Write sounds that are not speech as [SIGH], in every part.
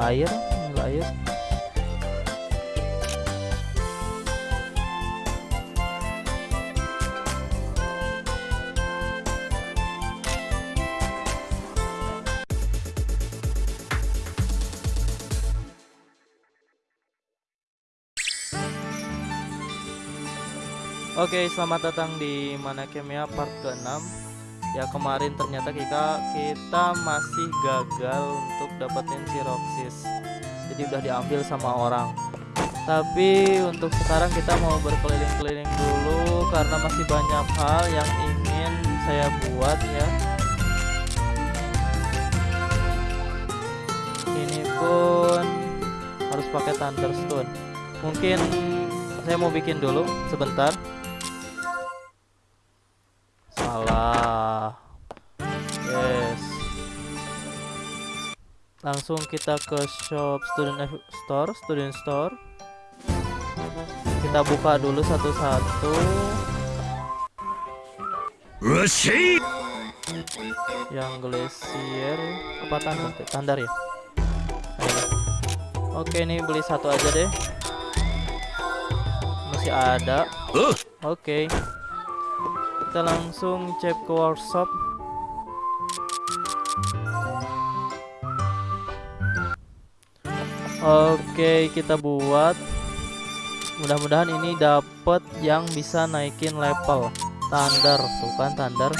air ambil air Oke, selamat datang di Mana Kemia part ke-6. Ya, kemarin ternyata kita kita masih gagal untuk dapetin si Roxis. Jadi udah diambil sama orang. Tapi untuk sekarang kita mau berkeliling-keliling dulu karena masih banyak hal yang ingin saya buat ya. Ini pun harus pakai Thunderstone. Mungkin saya mau bikin dulu sebentar. Salah. Langsung kita ke shop student store, student store. Kita buka dulu satu-satu. Yang glacier apa tandar? Tandar ya. Oke, ini beli satu aja deh. Masih ada. Oke. Kita langsung cek ke workshop. Oke, kita buat. Mudah-mudahan ini dapat yang bisa naikin level. Tandar, tuh kan tandar.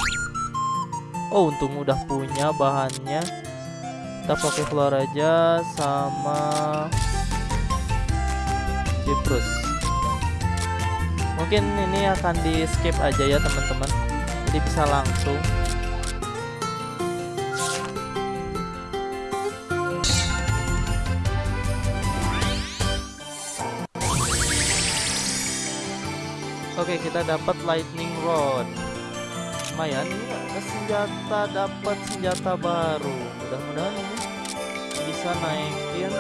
Oh, untung udah punya bahannya. Kita pakai floor aja sama Cyprus. Mungkin ini akan di skip aja ya teman-teman. Jadi bisa langsung. Kita dapat lightning rod. Lumayan ini senjata, dapat senjata baru. Mudah-mudahan ini bisa naikin.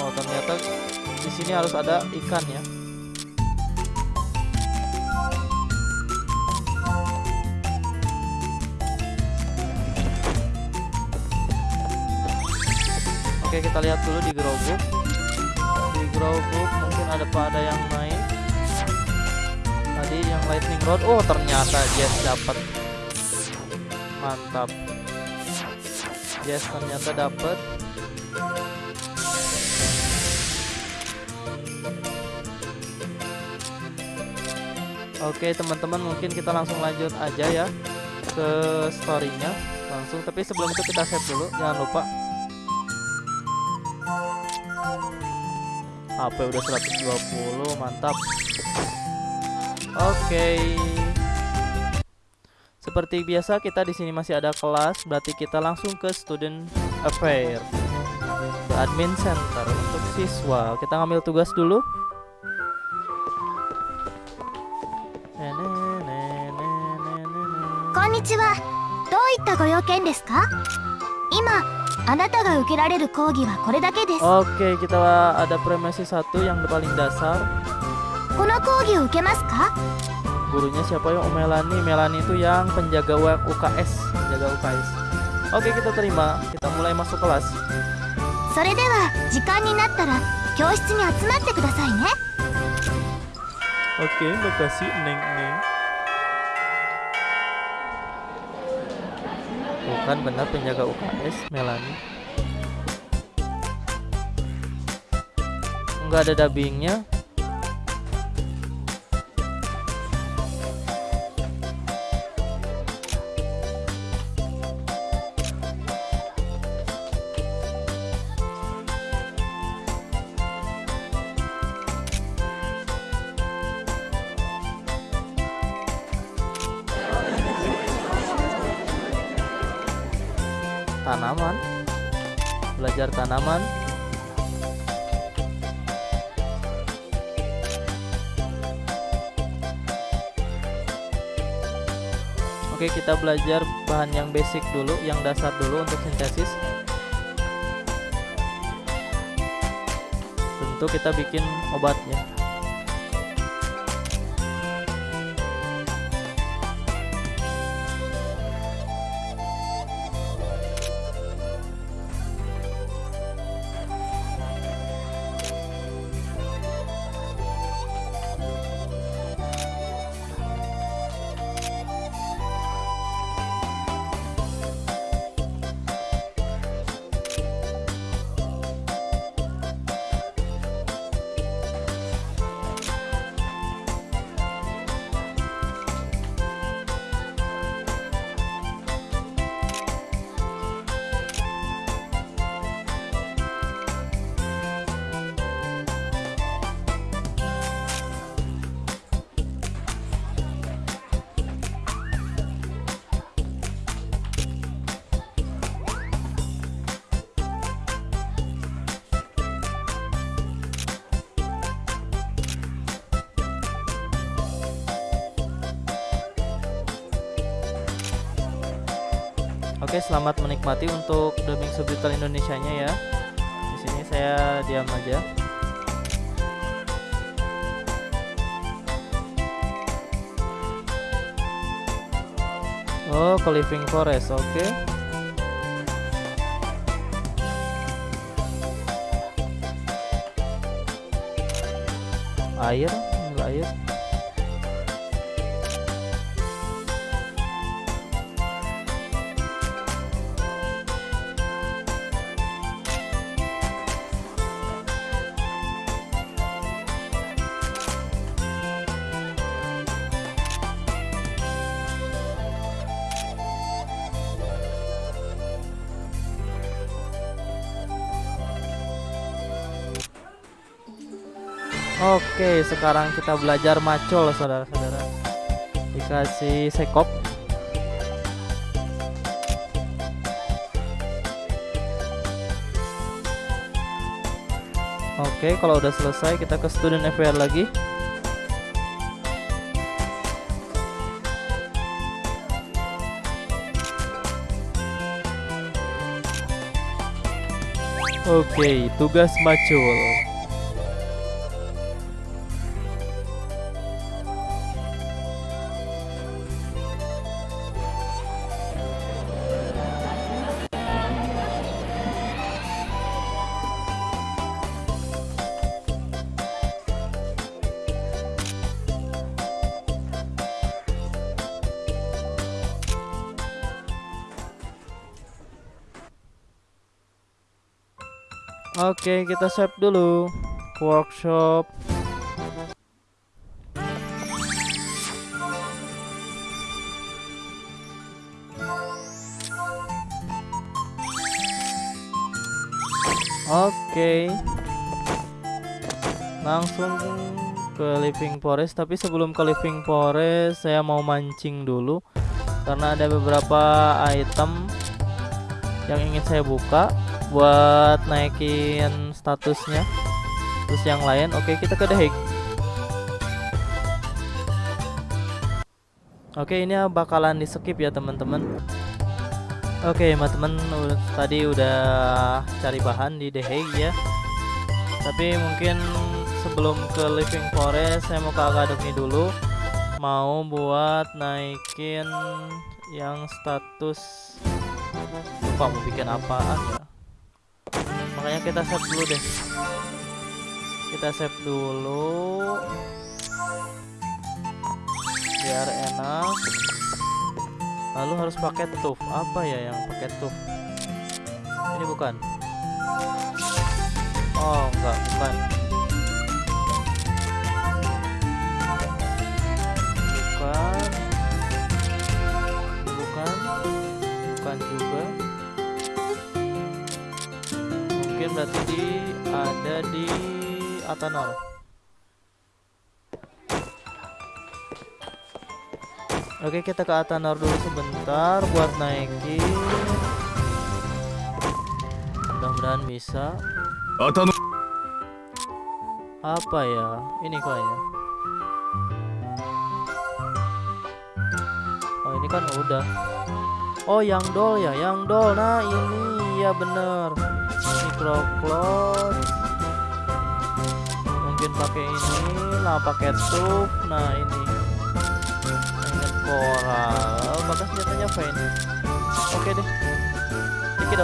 Oh, ternyata di sini harus ada ikan ya. Oke, kita lihat dulu di grow book. Di grow book mungkin ada pada yang naik. Tadi yang lightning rod. Oh, ternyata Jess dapat. Mantap. Jess ternyata dapat. Oke teman-teman mungkin kita langsung lanjut aja ya ke storynya langsung tapi sebelum itu kita save dulu jangan lupa HP udah 120 mantap Oke seperti biasa kita di sini masih ada kelas berarti kita langsung ke student affair ke admin center untuk siswa kita ngambil tugas dulu こんにちはどういったご用件ですか今あなたが受けられる講義はこれだけです Oke, kita ada premisi satu yang paling dasar. Gurunya siapa ya? Oh, Melani. Melani itu yang penjaga U- UKS, penjaga UKS. Oke, kita terima. Kita mulai masuk kelas. それでは時間になったら教室に集まってくださいね Oke, makasih Neng Neng. Bukan benar penjaga UKS, Melani. Enggak ada dubbingnya. Belajar tanaman. Oke, kita belajar bahan yang basic dulu, yang dasar dulu untuk sintesis. Tentu kita bikin obatnya. Menikmati untuk dubbing subtitle Indonesianya ya. Di sini saya diam aja. Oh, ke Living Forest, oke. Air, air. Oke, sekarang kita belajar macul, saudara-saudara. Dikasih sekop. Oke, kalau udah selesai kita ke student FWR lagi. Oke, tugas macul. Kita save dulu. Workshop. Oke. Langsung ke Living Forest, tapi sebelum ke Living Forest saya mau mancing dulu karena ada beberapa item yang ingin saya buka buat naikin statusnya. Terus yang lain oke kita ke The Hague. Oke ini bakalan di skip ya teman-teman. Oke teman-teman tadi udah cari bahan di The Hague ya. Tapi mungkin sebelum ke Living Forest saya mau ke Academy dulu. Mau buat naikin yang status. Lupa mau bikin apaan ya makanya kita save dulu deh. Kita save dulu. Biar enak. Lalu harus pakai tuf apa ya yang pakai tuf ini bukan? Oh enggak bukan ada di Atanol. Oke kita ke Atanor dulu sebentar buat naikin. Mudah-mudahan bisa. Atano apa ya? Ini kok ya? Oh ini kan udah. Oh yang doll ya yang doll nah ini. Ya bener. Microcloth pakai ini lah pakai tube. Nah ini. Ingat coral bahkan senjatanya fine oke deh. Dikit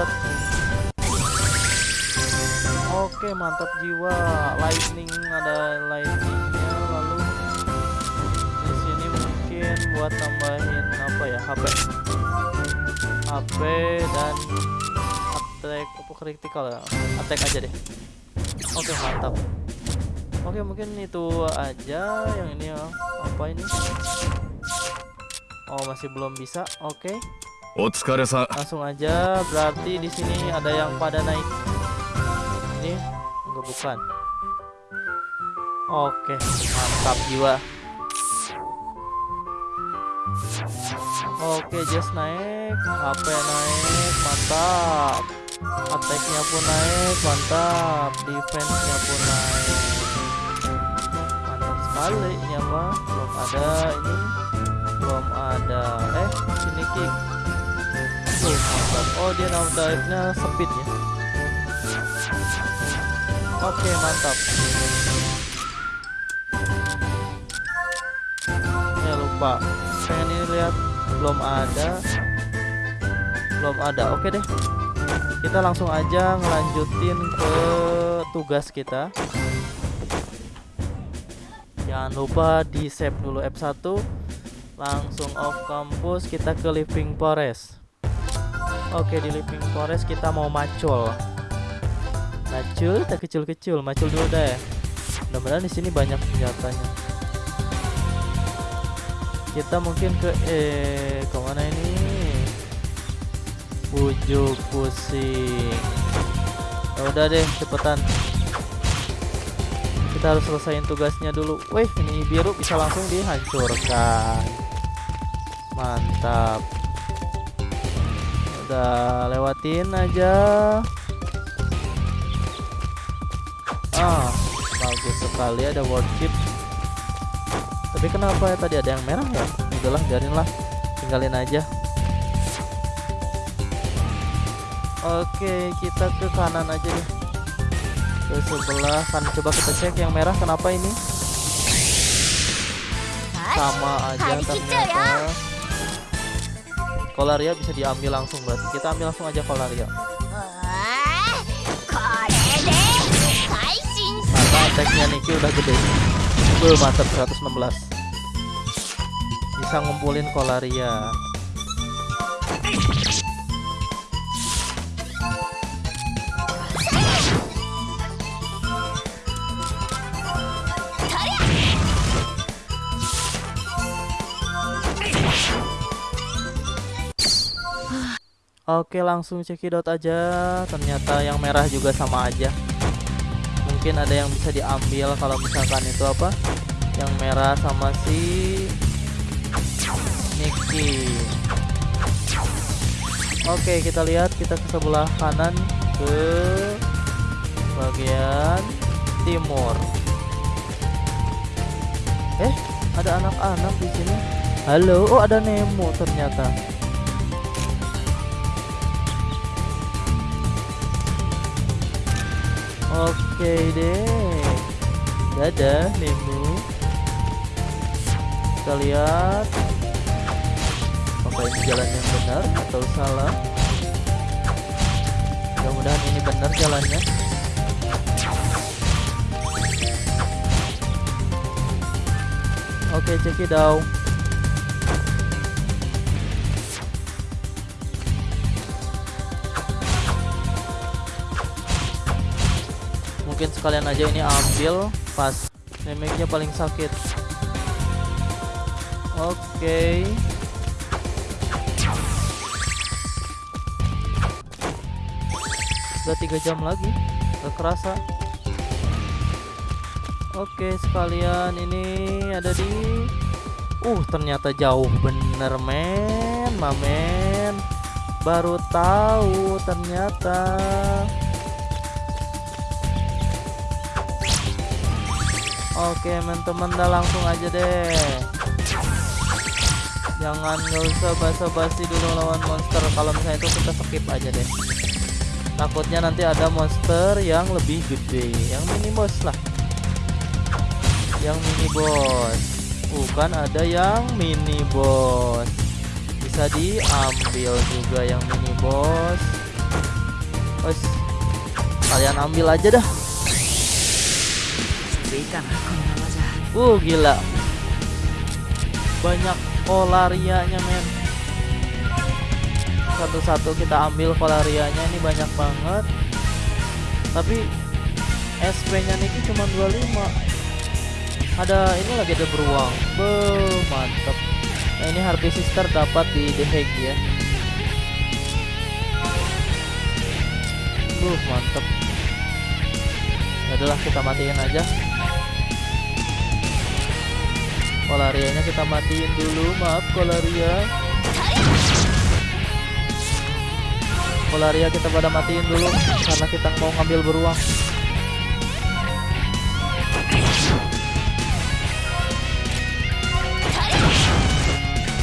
Oke mantap jiwa. Lightning ada lightningnya. Lalu di sini mungkin buat tambahin apa ya? HP HP dan attack. Apa critical ya. Attack aja deh. Oke mantap Oke mungkin itu aja yang ini ya. Apa ini? Oh masih belum bisa. Oke. Okay. Langsung aja. Berarti di sini ada yang pada naik. Ini enggak bukan. Oke, okay. mantap jiwa. Oke, okay, just naik, HP naik, mantap. Attack-nya pun naik, mantap. Defense-nya pun naik sekali ini apa belum ada ini belum ada eh sini kick. Oh, dia now dive-nya speed ya. Oke, mantap. Ya lupa. Pengen ini lihat belum ada. Belum ada. Oke deh. Kita langsung aja ngelanjutin ke tugas kita. Jangan lupa di save dulu F1 Langsung off kampus kita ke living forest. Oke di living forest kita mau macul. Macul tak kecil-kecil Macul dulu deh. Mudah-mudahan di sini banyak senjatanya. Kita mungkin ke Eh ke mana ini? Bujuk pusing. Ya udah deh cepetan kita harus selesaiin tugasnya dulu. Wih ini biru bisa langsung dihancurkan. Mantap. Udah lewatin aja. Ah bagus sekali ada worship Tapi kenapa ya? Tadi ada yang merah ya? Udahlah biarin lah Tinggalin aja. Oke kita ke kanan aja deh ke sebelah kan coba kita cek yang merah kenapa ini? Sama aja ternyata. kolaria bisa diambil langsung berarti kita ambil langsung aja kolaria. Karena attacknya Niki udah gede. Full mantap 116 bisa ngumpulin kolaria. Oke langsung cekidot aja. Ternyata yang merah juga sama aja. Mungkin ada yang bisa diambil Kalau misalkan itu apa? Yang merah sama si Niki Oke kita lihat. Kita ke sebelah kanan Ke Bagian Timur. Eh ada anak-anak di sini. Halo Oh ada Nemo ternyata Oke deh. Dadah, Nemo. Kita lihat apakah ini jalan yang benar atau salah. Mudah-mudahan ini benar jalannya. Oke, check mungkin sekalian aja ini ambil pas damage-nya paling sakit. Oke. Udah tiga jam lagi gak kerasa. Oke sekalian ini ada di uh ternyata jauh bener men mamen baru tahu ternyata Oke teman-teman dah langsung aja deh. Jangan nggak usah basa-basi dulu lawan monster. Kalau misalnya itu kita skip aja deh. Takutnya nanti ada monster yang lebih gede. Yang mini boss lah. Yang mini boss. Bukan ada yang mini boss. Bisa diambil juga yang mini boss. Bos Kalian ambil aja dah Uh gila. Banyak kolarianya men. Satu-satu kita ambil kolarianya Ini banyak banget. Tapi SP nya Niki cuma 25 Ada ini lagi ada beruang. Be mantep. Nah ini Harvey Sister dapat di The Hague ya. Buh mantep. Udahlah kita matiin aja Kolarianya kita matiin dulu, maaf Kolaria. Kolaria kita pada matiin dulu karena kita mau ngambil beruang.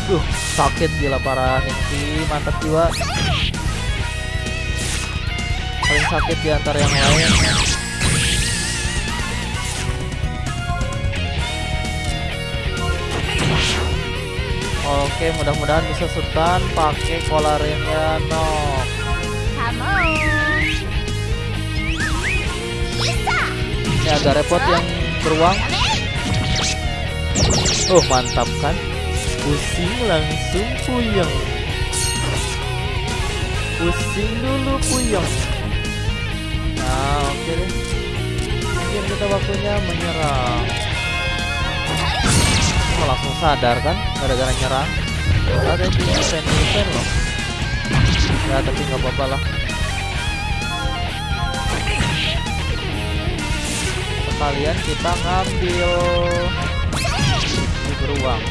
Duh, sakit gila parah Niki, mantap jiwa. Paling sakit di antara yang lain. oke mudah-mudahan bisa setan pakai kolarnya no ini agak repot yang beruang. Oh mantap kan? Pusing langsung puyeng. Pusing dulu puyeng. Nah oke deh. mungkin kita waktunya menyerang Oh, langsung sadar kan? Gara-gara nyerang. Ada yang punya fan loh. Ya, tapi nggak apa-apa lah. Sekalian kita ngambil di beruang.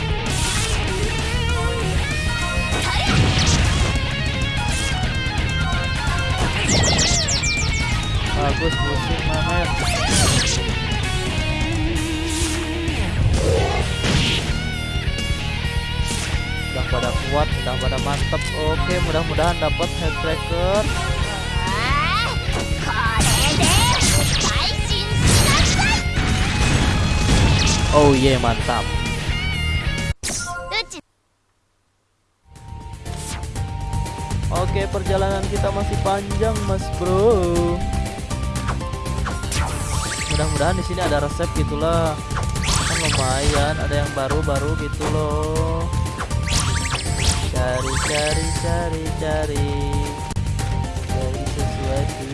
Bagus pusing Mamet. pada kuat udah pada mantep. Oke mudah-mudahan dapat tracker. oh iya yeah, mantap. Oke perjalanan kita masih panjang mas bro. Mudah-mudahan di sini ada resep gitulah Kan lumayan ada yang baru-baru gitu loh. Cari, cari, cari, cari. Cari sesuatu.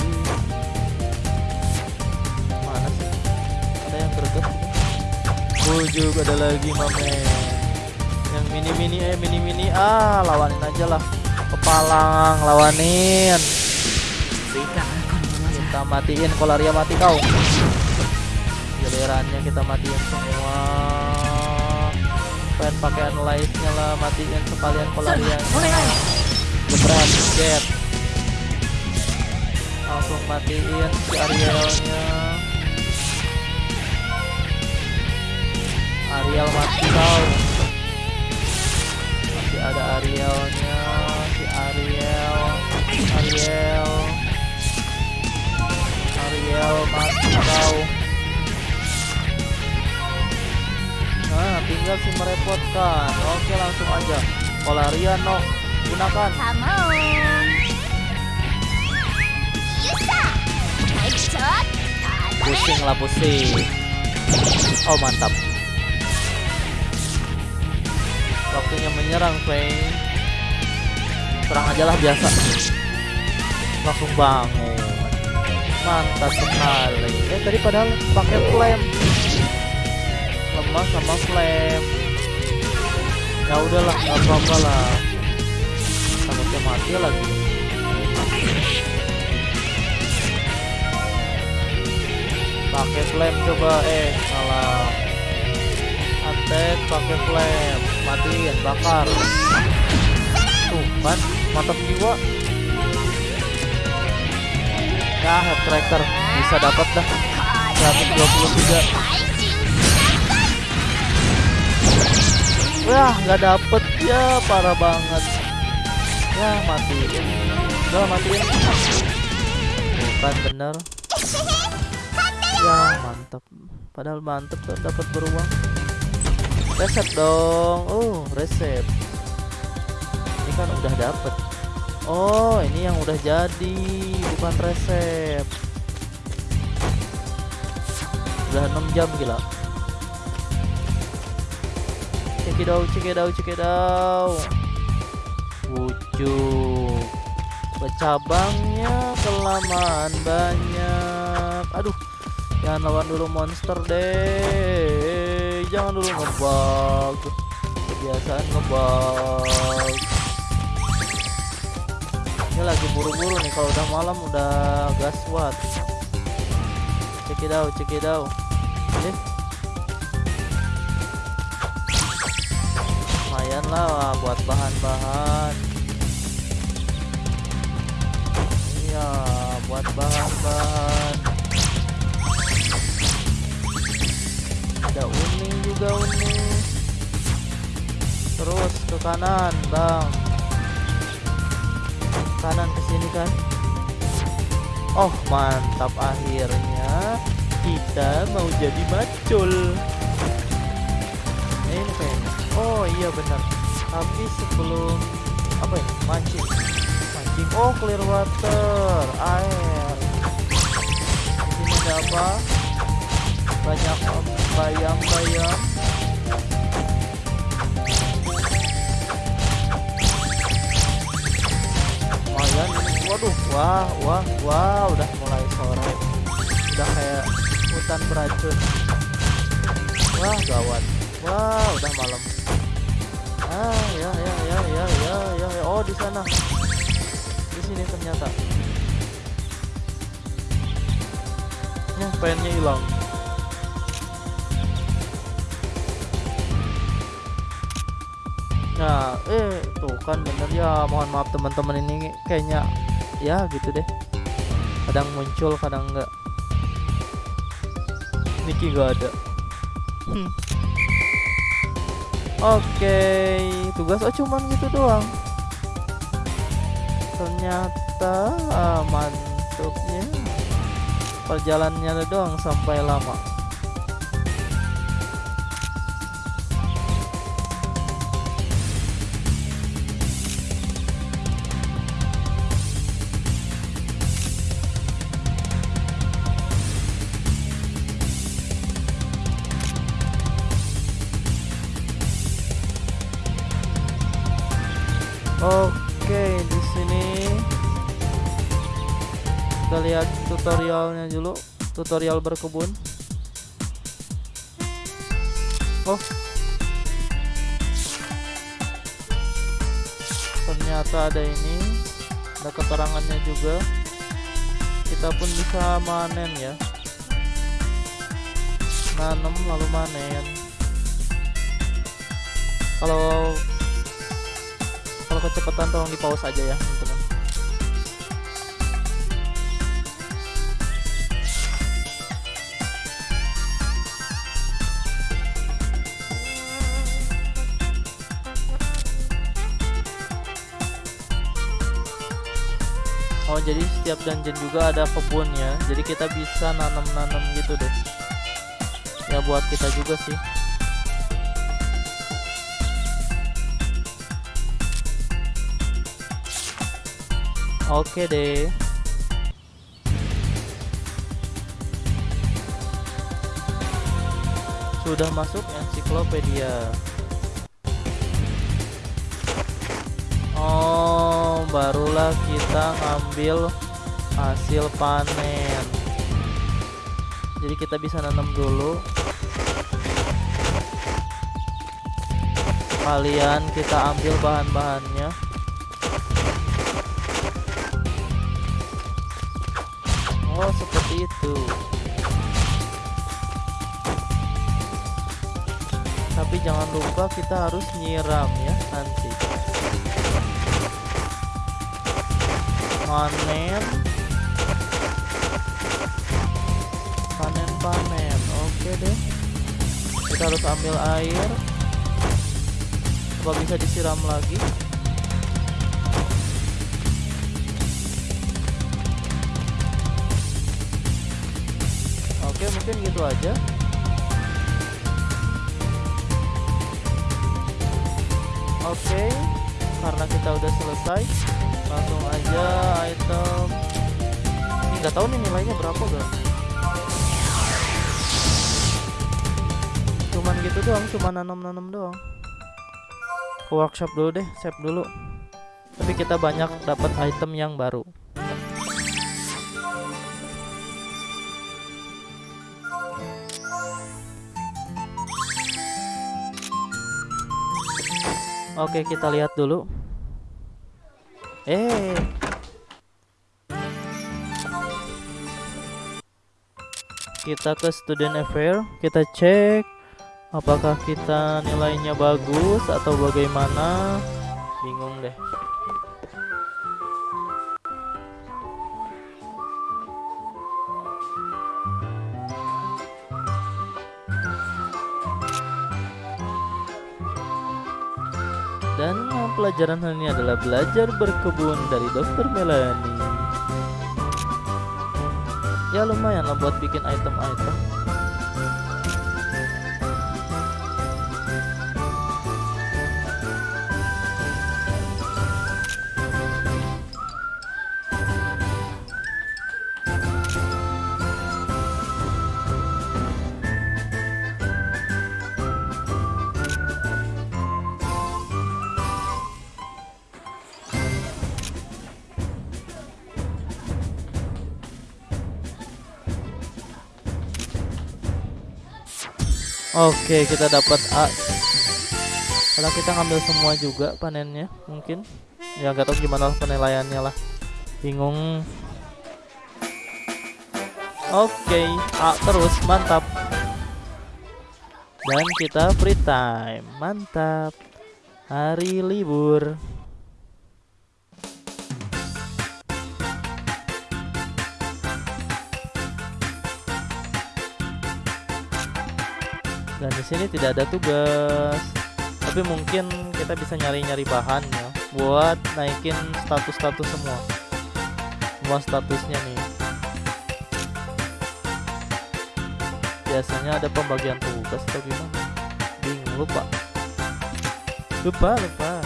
Mana sih? Ada yang greget. Bujuk ada lagi, Mamen. Yang mini-mini eh mini-mini ah, lawanin aja lah. Kepalang lawanin. Kita matiin kolaria mati kau. Gilirannya kita matiin semua. Pengen pakai analyze-nya lah matiin sekalian kolaria. Jebret, jet. Langsung matiin si Arielnya. tinggal sih merepotkan. Oke, langsung aja. Polarian, no. Gunakan. Kamon. Yusa. Pusing lah, pusing. Oh, mantap. Waktunya menyerang, Feng. Serang ajalah biasa. Langsung bangun. Mantap sekali. Eh, tadi padahal pakai flame. Lemah sama flame. Ya udahlah, nggak apa-apa lah. Takutnya mati lagi. pakai flame coba. Eh salah. Attack pakai flame matiin bakar. Tuh kan mantap jiwa. Ya head tracker. Bisa dapat dah. 123 wah nggak dapet. Ya parah banget. Ya matiin. Udah matiin. Bukan bener. Ya mantap padahal mantep tuh dapat beruang. Resep dong. Oh resep ini kan udah dapet. Oh ini yang udah jadi bukan resep udah 6 jam gila cekidau cekidau cekidau Pucuk. Bercabangnya kelamaan banyak. Aduh Jangan lawan dulu monster deh. Jangan dulu ngebug. Kebiasaan ngebug. Ini lagi buru-buru nih Kalau udah malam udah gaswat Cekidau cekidau Ini lumayan lah buat bahan-bahan. Iya buat bahan-bahan. Ada uning juga uning. Terus ke kanan bang. Kanan ke sini kan? Oh mantap akhirnya. Kita mau jadi macul. Oh iya benar tapi sebelum apa ini mancing. Mancing. Oh clear water air. Ini ada apa? Banyak bayam-bayam. Lumayan. Waduh wah wah wah udah mulai sore. Udah kayak hutan beracun. Wah gawat. Wah udah malam ah ya ya ya ya ya ya, ya. oh di sana di sini ternyata ya pennya hilang Nah, eh tuh kan bener ya. Mohon maaf teman-teman ini kayaknya ya gitu deh. Kadang muncul, kadang enggak. Niki nggak ada. [CLEARS THROAT] Oke, tugas oh cuman gitu doang. Ternyata ah, mantupnya perjalanannya doang sampai lama. Tutorialnya dulu, tutorial berkebun. Oh. Ternyata ada ini, ada keterangannya juga. Kita pun bisa manen ya. Nanam lalu manen. Kalau kalau kecepatan tolong di pause aja ya jadi setiap dungeon juga ada kebunnya Jadi kita bisa nanam-nanam gitu deh Ya buat kita juga sih Oke deh. Sudah masuk ensiklopedia. Barulah kita ngambil hasil panen. Jadi kita bisa nanam dulu. Kalian kita ambil bahan-bahannya. Oh, seperti itu. Tapi jangan lupa kita harus nyiram ya nanti. Panen. Panen-panen. Oke deh. Kita harus ambil air. Apa bisa disiram lagi? Oke, mungkin gitu aja. Oke, karena kita udah selesai, langsung aja item. Ini nggak tahu nih nilainya berapa gak? Cuman gitu doang, cuma nanam-nanam doang. Ke workshop dulu deh, save dulu. Tapi kita banyak dapat item yang baru. Oke, kita lihat dulu. Eh. Kita ke student affair, kita cek apakah kita nilainya bagus atau bagaimana. Bingung deh. Pelajaran hari ini adalah belajar berkebun dari Dokter Melanie. Ya lumayan lah buat bikin item-item. Oke, kita dapat A. Kalau kita ngambil semua juga panennya, mungkin. Ya nggak tahu gimana penilaiannya lah. Bingung. Oke, A terus, mantap. Dan kita free time, mantap. Hari libur. Di sini tidak ada tugas. Tapi mungkin kita bisa nyari-nyari bahan ya buat naikin status-status semua. Semua statusnya nih. Biasanya ada pembagian tugas atau gimana? Bingung lupa. Lupa lupa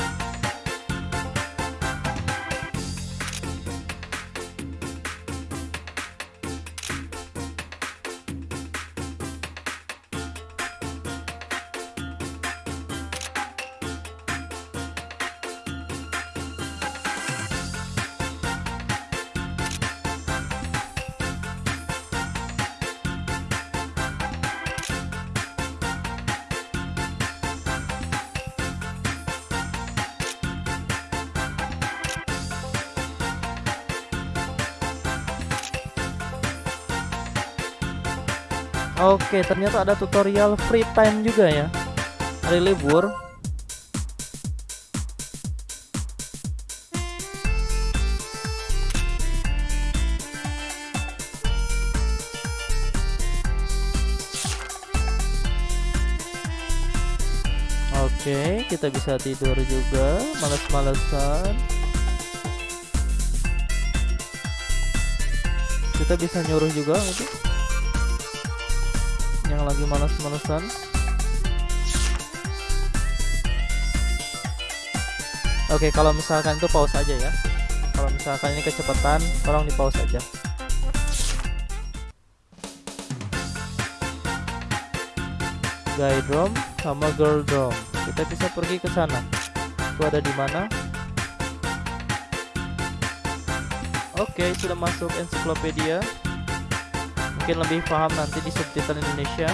Oke, ternyata ada tutorial free time juga ya. Hari libur. Oke, kita bisa tidur juga, males-malesan. Kita bisa nyuruh juga yang lagi malas-malesan Oke kalau misalkan itu pause aja ya. Kalau misalkan ini kecepatan tolong di pause aja. Guy drum sama girl drum. Kita bisa pergi ke sana. Itu ada di mana? Oke sudah masuk ensiklopedia mungkin lebih paham nanti di subtitle Indonesia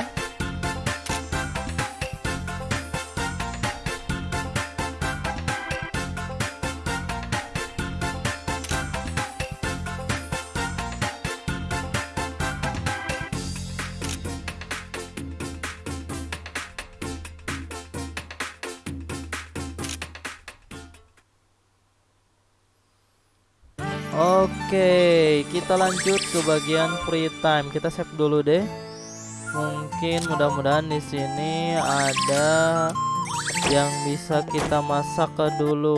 kita lanjut ke bagian free time. Kita save dulu deh. Mungkin mudah-mudahan di sini ada yang bisa kita masak ke dulu.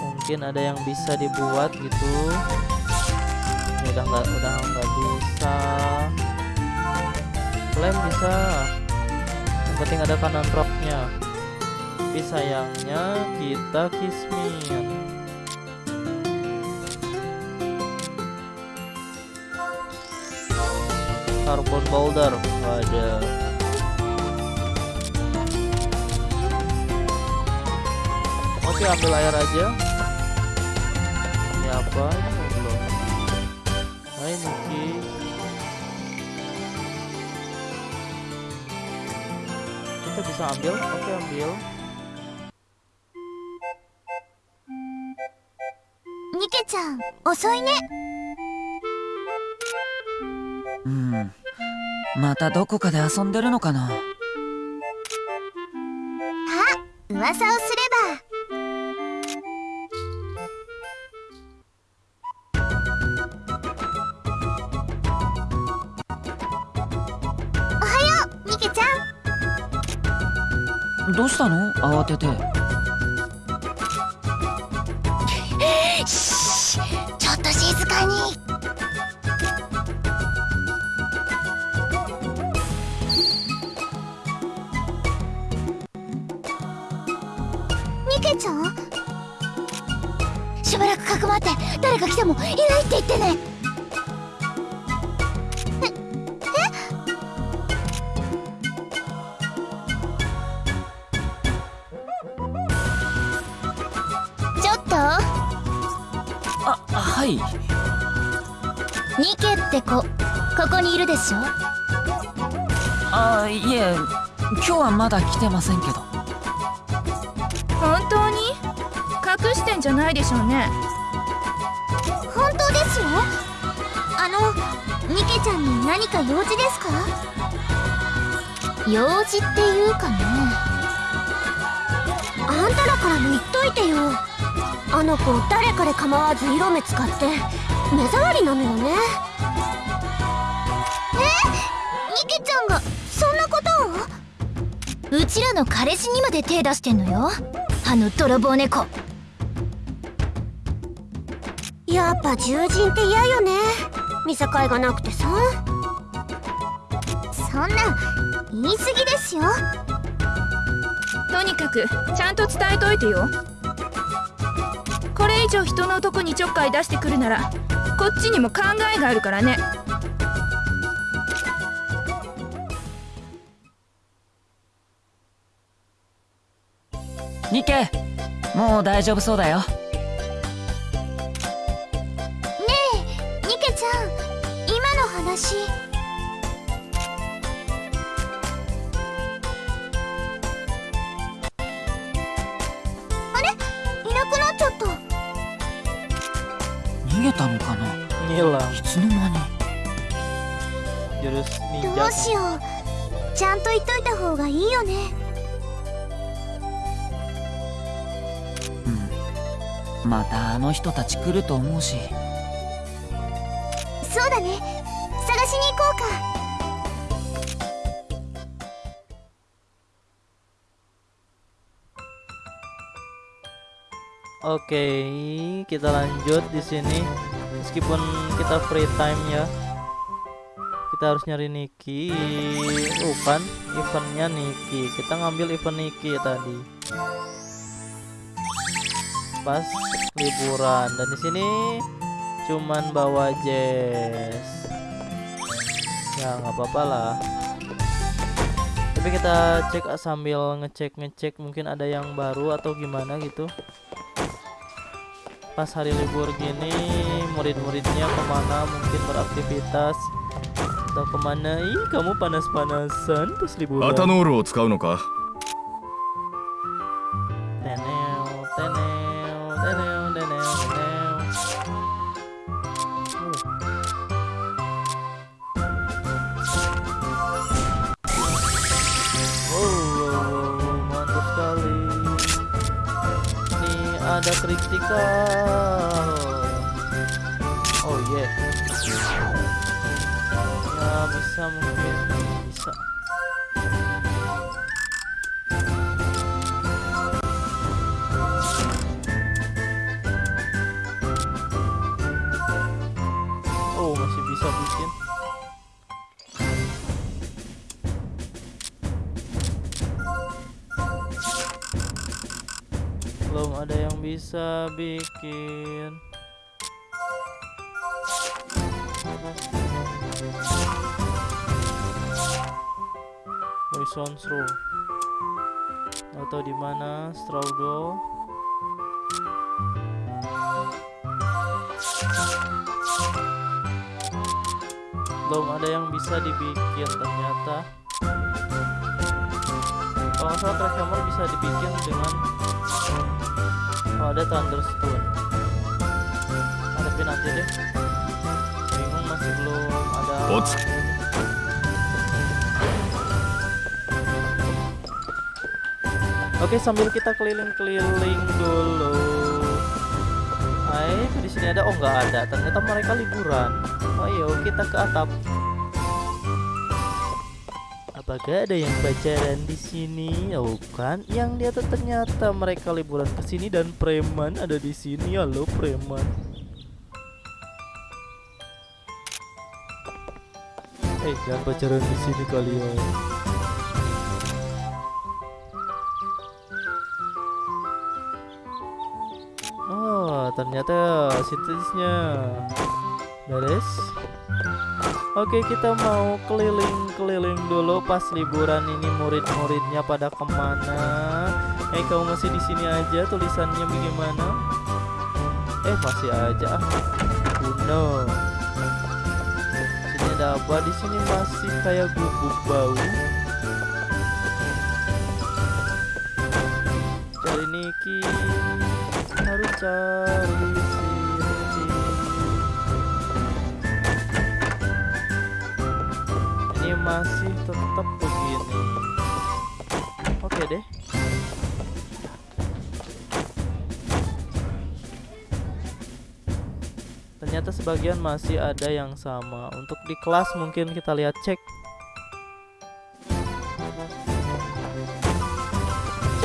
Mungkin ada yang bisa dibuat gitu. Ini udah nggak udah nggak bisa. Lem bisa. Yang penting ada kanan rocknya. Tapi sayangnya kita kismin. carbon powder ada. oke ambil air aja. Ini apa? Ini belum? Nah, Hai Nuki kita bisa ambil? Oke ambil. Nike-chan, osoi ne. またどこかで遊んでるのかな？噂をすれば。おはようニケちゃん。どうしたの？慌てて来てませんけど。本当に？隠してんじゃないでしょうね。本当ですよ？あのニケちゃんに何か用事ですか？用事っていうかね。あんたらからも言っといてよ。あの子誰彼構わず色目使って目障りなのよねの彼氏にまで手出してんのよ。あの泥棒猫。やっぱ獣人って嫌よね。見境がなくてさ。そんな言い過ぎですよ。とにかくちゃんと伝えといてよ。これ以上人の男にちょっかい出してくるならこっちにも考えがあるからねニケもう大丈夫そうだよ。ねえニケちゃん今の話。あれ？いなくなっちゃった。逃げたのかな？いつの間に？どうしよう。ちゃんと言っといた方がいいよねまたあの人たち来ると思うしそうだね探しに行こうか Oke, kita lanjut di sini. Meskipun kita free time ya, kita harus nyari Niki. Oh kan, eventnya Niki. Kita ngambil event Niki tadi. Pas liburan dan di sini cuman bawa Jess. Ya nggak apa-apa lah. Tapi kita cek sambil ngecek ngecek mungkin ada yang baru atau gimana gitu pas hari libur gini murid-muridnya kemana mungkin beraktivitas atau kemana ih kamu panas-panasan pas liburan アタノールを使うのか Ada kritikal. Oh yeah. Ya bisa mungkin bisa bikin. Poison Straw atau di mana Strawdo belum ada yang bisa dibikin ternyata. Kalau nggak salah bisa dibikin dengan oh ada Thunderstone Ah, tapi nanti deh. Bingung masih belum ada. Ots. Oke sambil kita keliling-keliling dulu. Hai di sini ada. Oh nggak ada. Ternyata mereka liburan. Oh ayo kita ke atap Apakah ada yang pacaran di sini? Oh kan, yang dia tuh ternyata mereka liburan ke sini dan preman ada di sini. Halo preman. Eh, hey, jangan pacaran di sini kalian. Oh, ternyata sintesisnya, beres. Oke kita mau keliling-keliling dulu pas liburan ini murid-muridnya pada ke mana? Eh kamu masih di sini aja tulisannya bagaimana? Eh masih aja ah. Kuno. Sini ada apa? Di sini masih kayak gubuk bau. Masih tetap begini. Oke deh. Ternyata sebagian masih ada yang sama. Untuk di kelas mungkin kita lihat cek.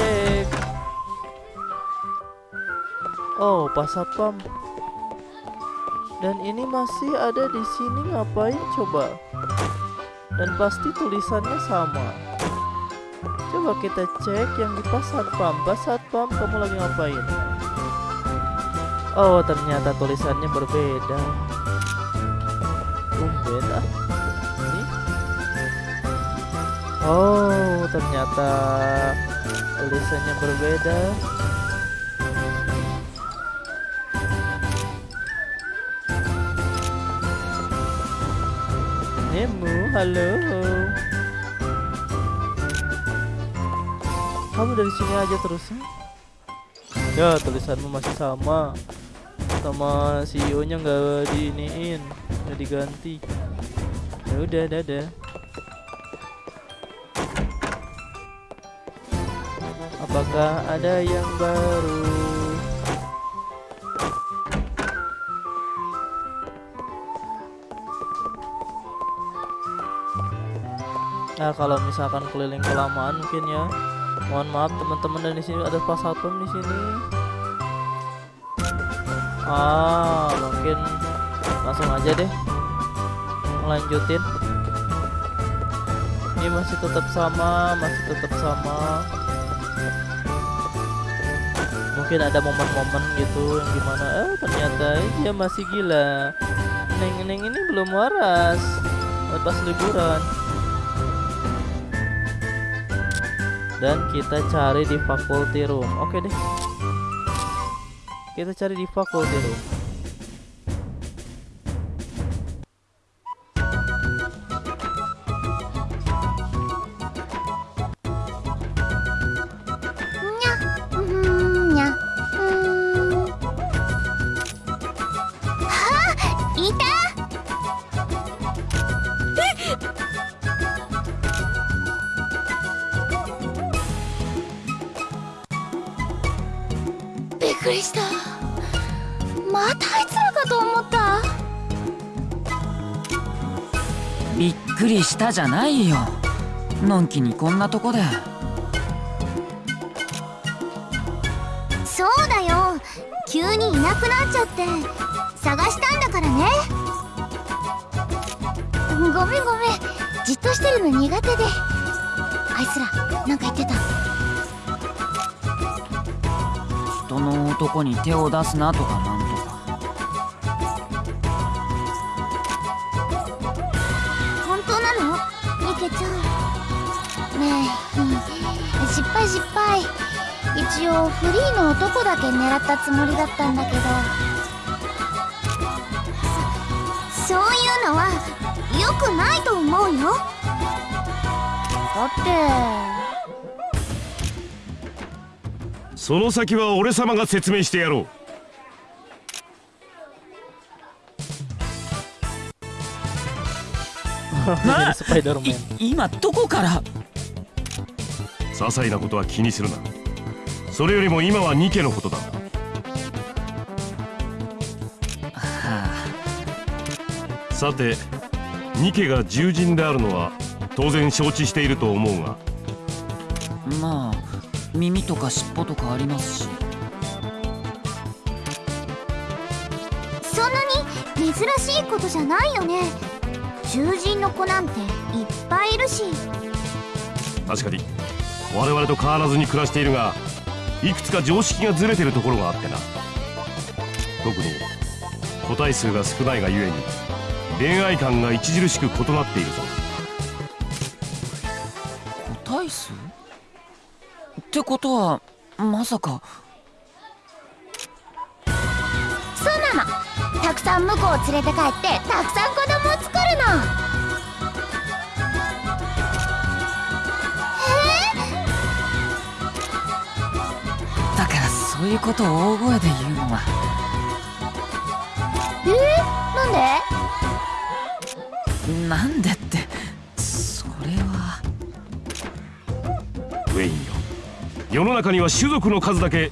Cek. Oh, pas satpam. Dan ini masih ada di sini ngapain coba? Dan pasti tulisannya sama. Coba kita cek yang di pas satpam. Pas satpam kamu lagi ngapain? Oh, ternyata tulisannya berbeda. Tumben ah. Ini. Oh, ternyata tulisannya berbeda. Nemu, halo. Kamu dari sini aja terusnya? Ya, tulisanmu masih sama sama CEO nya nggak diiniin nggak diganti ya udah dadah apakah ada yang baru Nah kalau misalkan keliling kelamaan mungkin ya mohon maaf teman-teman dan di sini ada pas satpam di sini Ah, mungkin langsung aja deh lanjutin. Ini masih tetap sama, masih tetap sama. Mungkin ada momen-momen gitu yang gimana eh ternyata dia masih gila. Neng-neng ini belum waras pas liburan. Dan kita cari di faculty room. Oke deh. Kita cari di faculty room. りしたじゃないよ。のんきにこんなとこで。そうだよ。急にいなくなっちゃって。探したんだからね。ごめんごめん。じっとしてるの苦手で。あいつらなんか言ってた。人の男に手を出すなとかなん一応フリーの男だけ狙ったつもりだったんだけどそそういうのは良くないと思うよ。だってその先は俺様が説明してやろう。Spider-Man. [LAUGHS] い今どこから？些細なことは気にするなそれよりも今はニケのことだ。はさてニケが獣人であるのは当然承知していると思うが。あまあ耳とか尻尾とかありますし。そんなに珍しいことじゃないよね。獣人の子なんていっぱいいるし。確かに。我々と変わらずに暮らしているがいくつか常識がずれてるところがあってな。特に個体数が少ないがゆえに恋愛観が著しく異なっているぞ。個体数？ってことはまさか。そうなの。たくさん婿を連れて帰ってたくさん子供を作るのそういうことを大声で言うのは。えー、なんで？なんでって。それは。ウェインよ。世の中には種族の数だけ。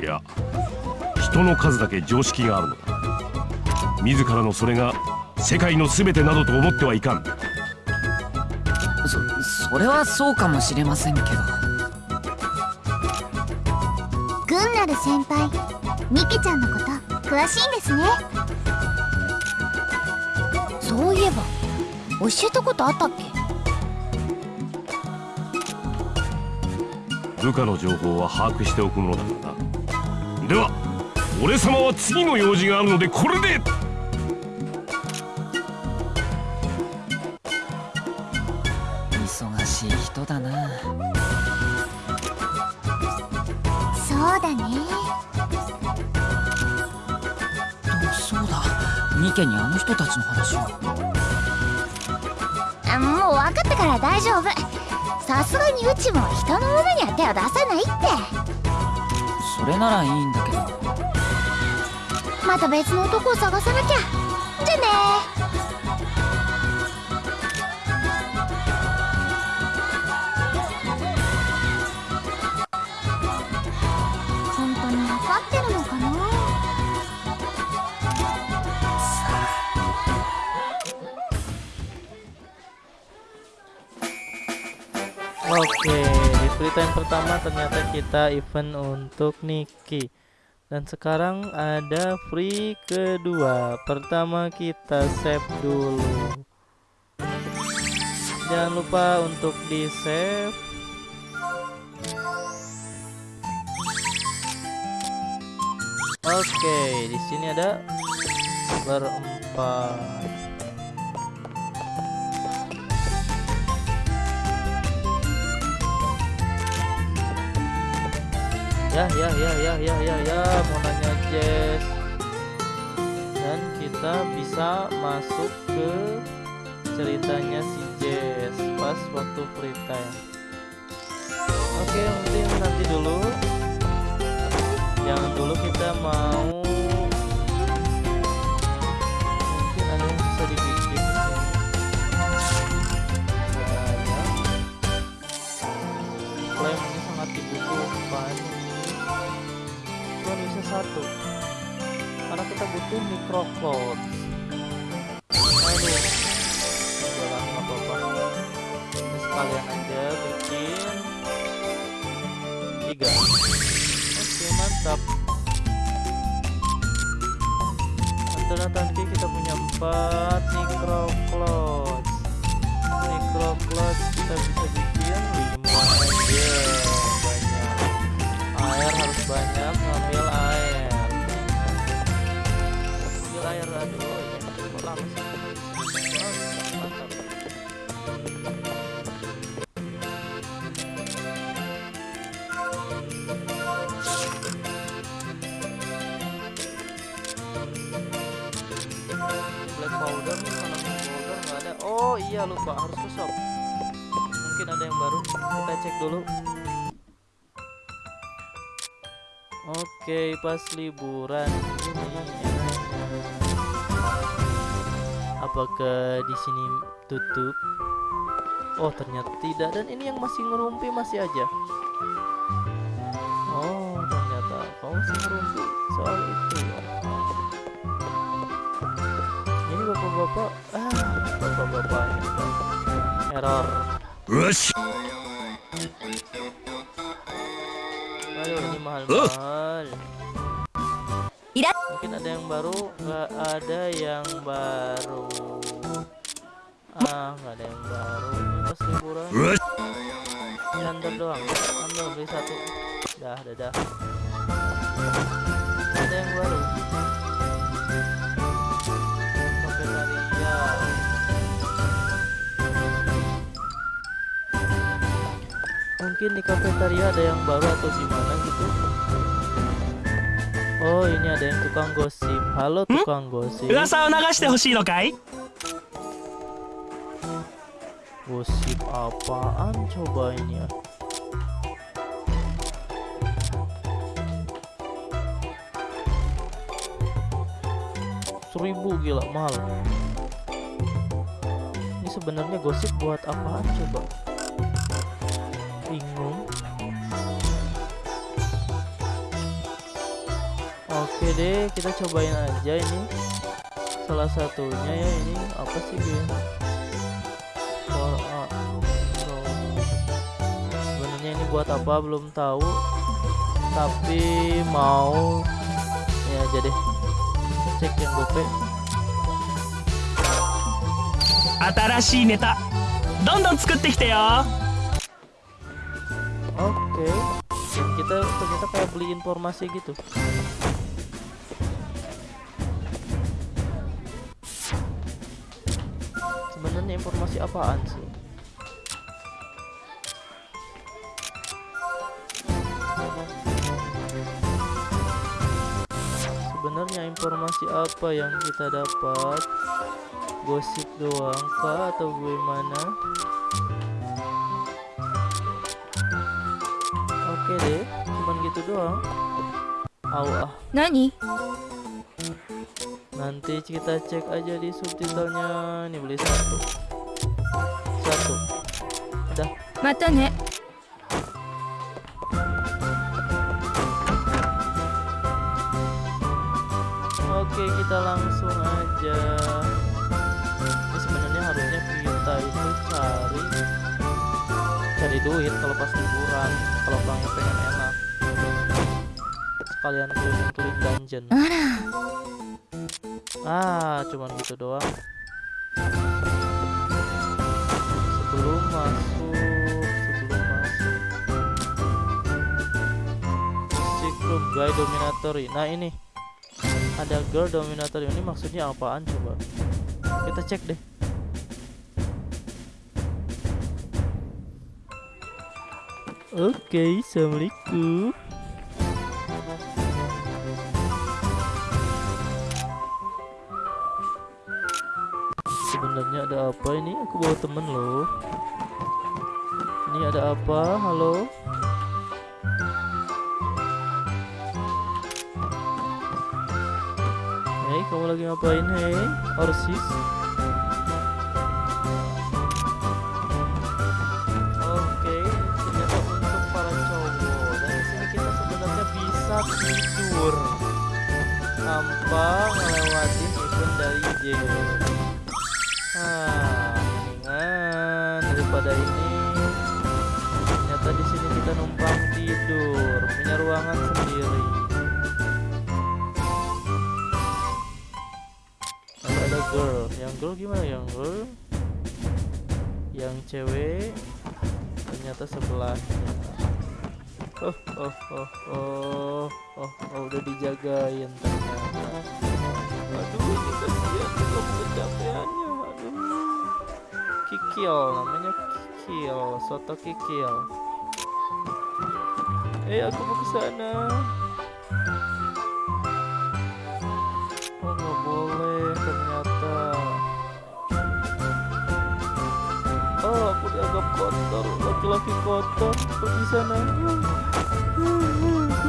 いや人の数だけ常識があるのだ。自らのそれが世界の全てなどと思ってはいかん。そそれはそうかもしれませんけど部先輩。ニケちゃんのこと詳しいんですね。そういえば教えたことあったっけ？部下の情報は把握しておくものだからなでは俺様は次の用事があるのでこれで。ニケにあの人たちの話をあもう分かったから大丈夫。さすがにうちも人のものには手を出さないって。それならいいんだけど。また別の男を探さなきゃ pertama ternyata kita event untuk Niki. Dan sekarang ada free kedua. Pertama kita save dulu. Jangan lupa untuk di save. Oke, di sini ada berempat. Ya ya ya ya ya ya ya. Mau nanya Jess. Dan kita bisa masuk ke ceritanya si Jess pas waktu free time. Oke mungkin nanti dulu. Jangan dulu kita mau satu. Karena kita butuh microcloud aduh nggak apa-apa ini sekalian aja bikin. Tiga. Oke mantap. Setelah nanti kita punya empat Oke, pas liburan ini apakah di sini tutup? Oh, ternyata tidak dan ini yang masih ngerumpi masih aja. Oh, ternyata kau masih ngerumpi soal itu ya. Ini bapak-bapak, ah, bapak-bapak error. よ Mungkin ada yang baru Nggak ada yang baru. Ah nggak ada yang baru. Ini pas liburan. Nyandar doang. Ambil beli satu. Dah dah dah. Ada yang baru? Kafetaria mungkin di kafetaria ada yang baru atau gimana gitu Oh ini ada yang tukang gosip. Halo hmm? tukang gosip. Urasa naga nagashite hoshii no kai? Gosip apaan coba ini? Ya? Seribu gila mahal. Ini sebenarnya gosip buat apaan coba? Oke deh, kita cobain aja ini. Salah satunya ya ini apa sih dia? For a- so. sebenarnya ini buat apa belum tahu tapi mau ya aja deh cek yang gope 新しいネタどんどん作ってきてよ oke Dan kita ternyata kayak beli informasi gitu Informasi apaan sih? Sebenarnya informasi apa yang kita dapat? Gosip doang kah atau gimana? Oke deh cuman gitu doang. Au ah 何 nanti kita cek aja di subtitlenya. Ini beli satu satu. Udah. Mata nih Oke kita langsung aja. Ini sebenarnya harusnya kita itu cari Cari duit kalau pas liburan Kalau banget pengen enak. Sekalian keliling-keliling dungeon. Ah cuman gitu doang. Masuk Sebelum masuk. Room guy dominatory Nah ini. Ada girl dominator ini maksudnya apaan coba? Kita cek deh. Oke assalamualaikum. Sebenarnya ada apa ini? Aku bawa temen loh ada apa halo Hei, kamu lagi ngapain, hei? Orsis? Oke, ternyata untuk para cowok. Dan sini kita sebenarnya bisa tidur tanpa ngelewatin event dari game. Gimana? Yang yang cewek ternyata sebelahnya oh oh oh oh oh, oh udah dijagain ternyata. Aduh ini kasihan belum kecapeannya aduh. Kikil namanya kikil soto kikil. Eh aku mau ke sana dianggap kotor, laki-laki kotor. Kok di sana? Aku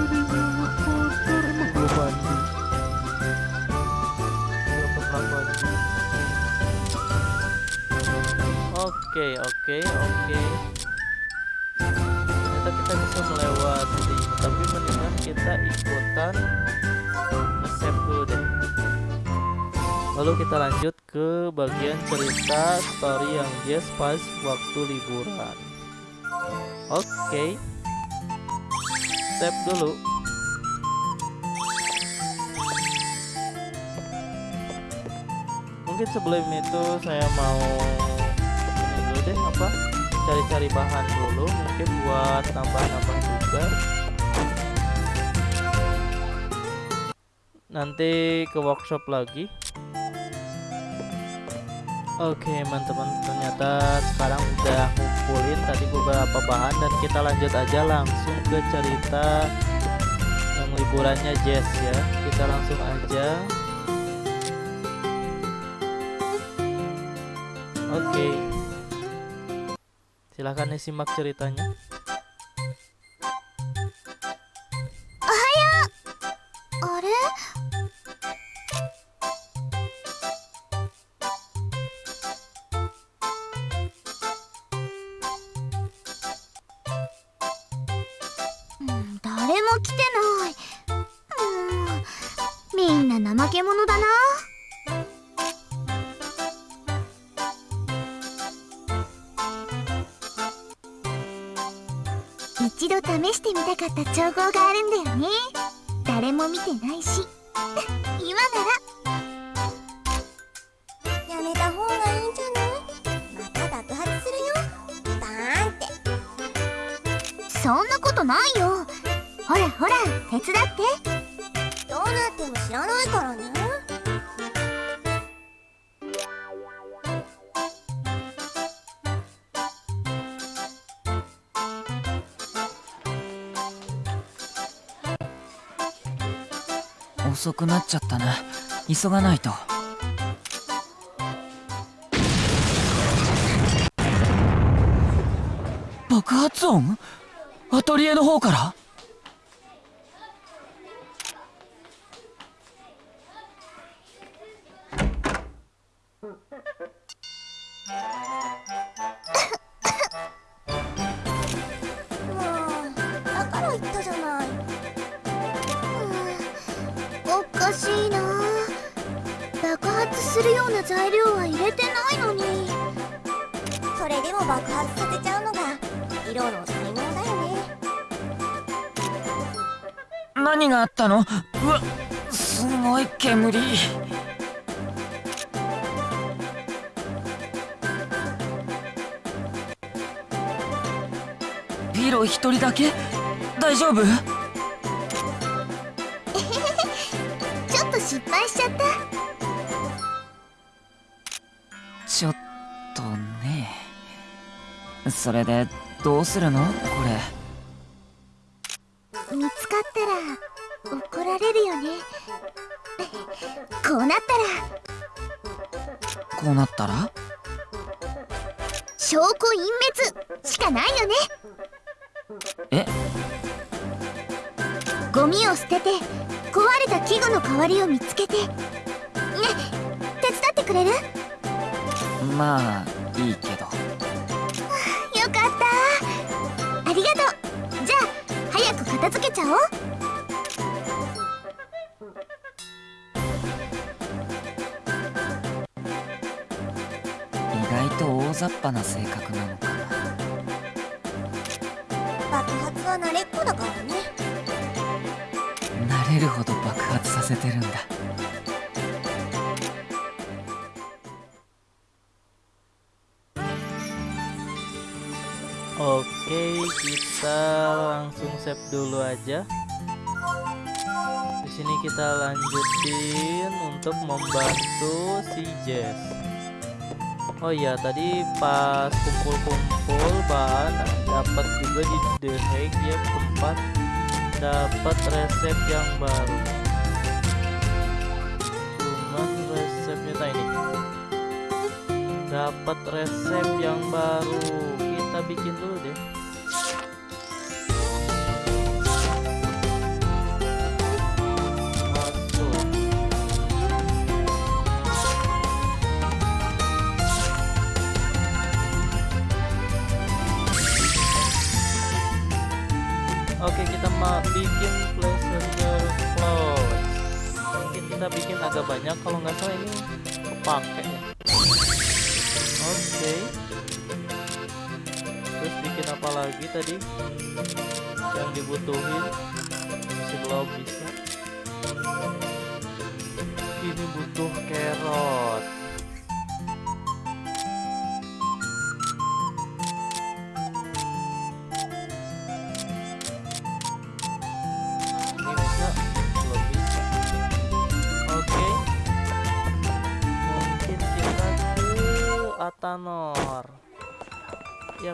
dianggap kotor. Emang belum mandi. Belum pernah mandi. Oke oke oke. Ternyata kita bisa melewati, tapi mendingan kita ikutan nge-save dulu deh. Lalu kita lanjut ke bagian cerita story yang Jess pas waktu liburan. Oke. Save dulu. Mungkin sebelum itu saya mau deh apa cari-cari bahan dulu mungkin buat nambah-nambah juga nanti ke workshop lagi Oke teman-teman ternyata sekarang udah ngumpulin tadi beberapa bahan dan kita lanjut aja langsung ke cerita yang liburannya Jess ya. Kita langsung aja. Oke. Silahkan disimak ceritanya 遅くなっちゃったな急がないと。爆発音？アトリエの方から？発するような材料は入れてないのに。それでも爆発させちゃうのが色の才能だよね。何があったの？うわすごい煙。ピロ一人だけ？大丈夫？それでどうするの？これ。見つかったら怒られるよね。こうなったら。こうなったら？証拠隠滅しかないよね。え？ゴミを捨てて壊れた器具の代わりを見つけて。ね手伝ってくれる？よまあいいけど片付けちゃおう。意外と大雑把な性格なのかな。爆発は慣れっこだからね。慣れるほど爆発させてるんだ Oke, kita langsung save dulu aja. Di sini kita lanjutin untuk membantu si Jess. Oh iya, tadi pas kumpul-kumpul bahan dapat juga di The Hague ya tempat dapat resep yang baru. Cuman resepnya nah ini. Dapat resep yang baru. Kita bikin dulu deh. Kita mau bikin placeholder close Mungkin kita bikin agak banyak Kalau nggak salah ini kepake ya. Oke. Terus bikin apa lagi tadi? Yang dibutuhin Si belum bisa. Ini butuh carrot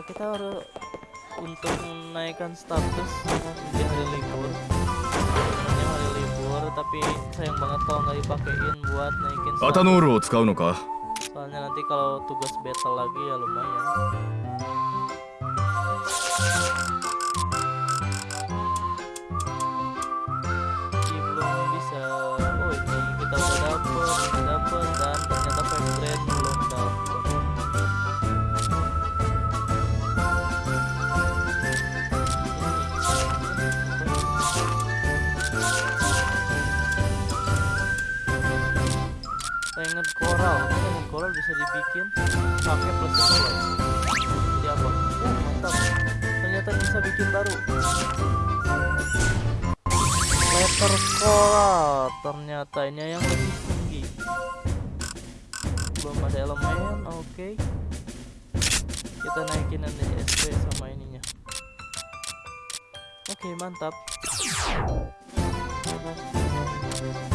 Iya, kita harus untuk menaikkan status di hari libur. Ini hari libur tapi sayang banget kalau nggak dipakein buat naikin status. Soalnya nanti kalau tugas battle lagi ya lumayan. Koral pengen koral bisa dibikin pakai satu jadi apa? Uh mantap. Ternyata bisa bikin baru. Letter koral ternyata ini yang lebih tinggi. Belum ada elemen oke. Kita naikin nanti SP sama ininya. Oke mantap. ngeringet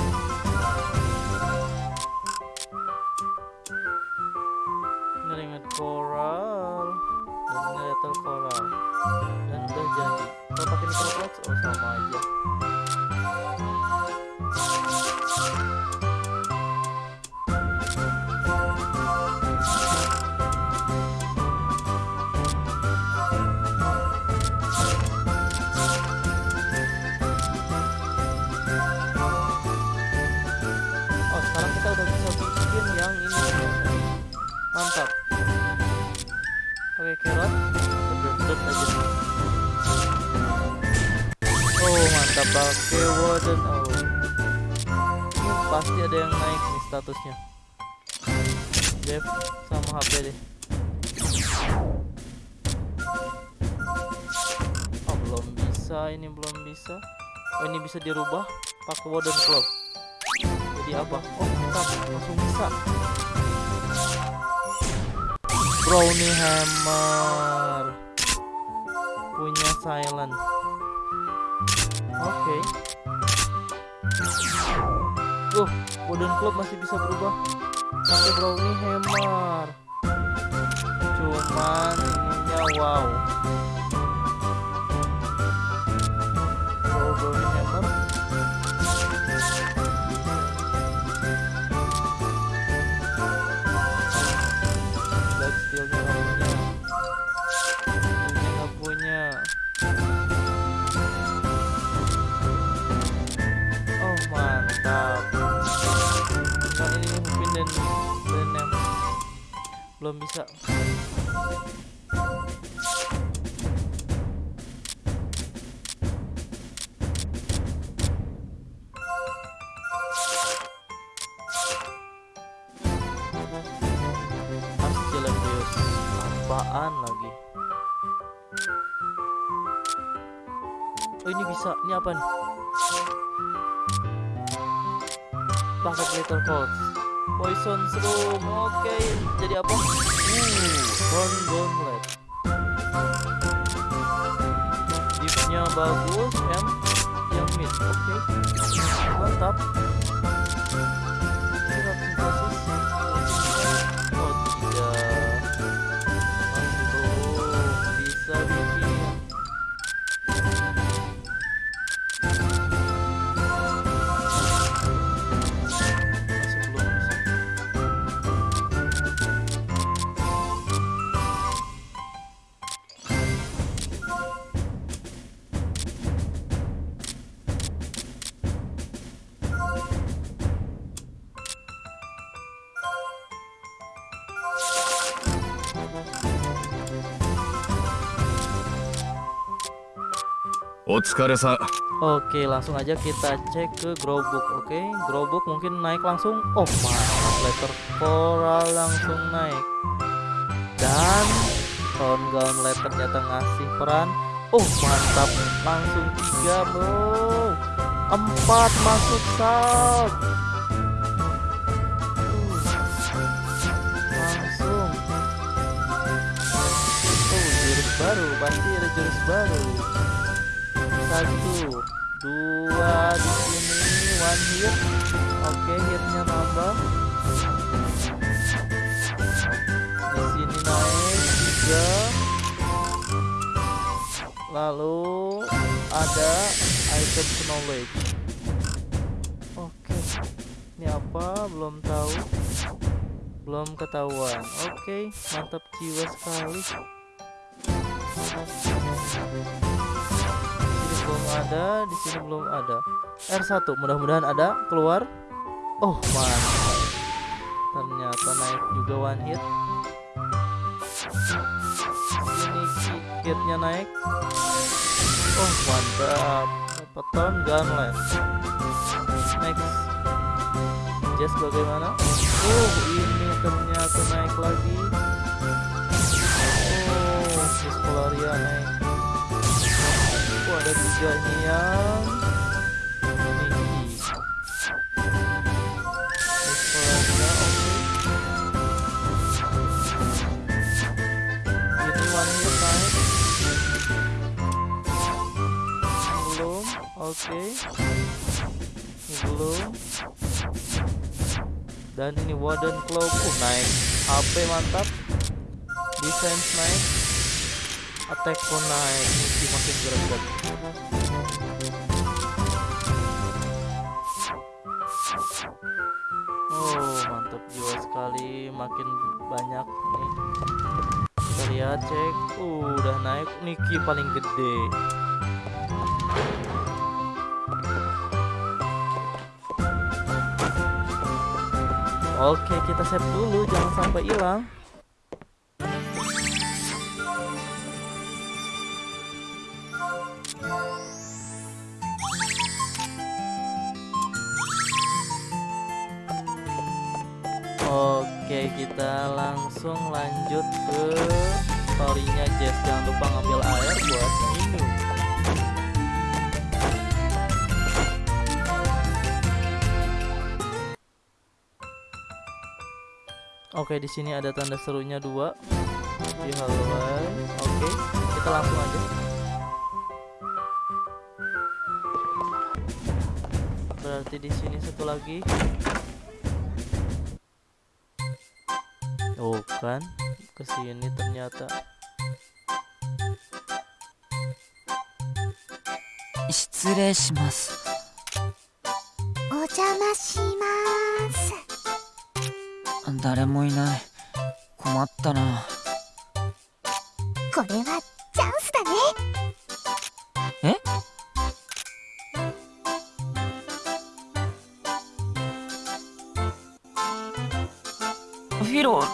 dan statusnya. Dev sama HP deh. Oh belum bisa ini belum bisa. Oh ini bisa dirubah pakai wooden club. Jadi apa? Oh mantap langsung bisa. Brownie Hammer. Punya Silent. Oke. Uh, Wooden Club masih bisa berubah pakai Brownie Hammer. Cuman ininya wow. Belum bisa. Apaan lagi? Oh ini bisa. Ini apa nih? Paket little codes poison room oke jadi apa? Uh Thorn gauntlet bagus M. Yang mid oke. Mantap Oke, langsung aja kita cek ke Growbook. Oke, Growbook mungkin naik langsung. Oh, mantap. Letter Coral langsung naik. Dan Crown Gauntlet ternyata ngasih peran. Oh, mantap. Langsung tiga, bro. Empat masuk sub. Langsung. Oh, jurus baru. Pasti ada jurus baru satu dua di sini one hit oke okay, hitnya nambah di sini naik tiga lalu ada item knowledge oke okay. ini apa belum tahu belum ketahuan oke okay. mantap jiwa sekali Thank you ada di sini belum ada. R1 mudah-mudahan ada keluar. Oh mantap. Ternyata naik juga one hit. Ini kitnya naik. Oh mantap. Peton gunlet next. Jess bagaimana? Oh ini ternyata naik lagi. Oh Discoloria naik. oh ada tiga ini yang oke ini one oke. Ini belum. Dan ini Warden Cloak. Uh, naik HP mantap. Defense naik attack pun naik Niki makin greget oh mantap jiwa sekali. Makin banyak nih. Kita lihat cek. Uh, udah naik. Niki paling gede. Oke, kita save dulu, jangan sampai hilang. Langsung lanjut ke storynya Jess. Jangan lupa ngambil air buat minum. Oke, di sini ada tanda serunya dua di hallway. Oke, kita langsung aja. Berarti di sini satu lagi. Oh kan Kesini ternyata Shitsurei shimasu Ojama shimasu 誰もいない困ったな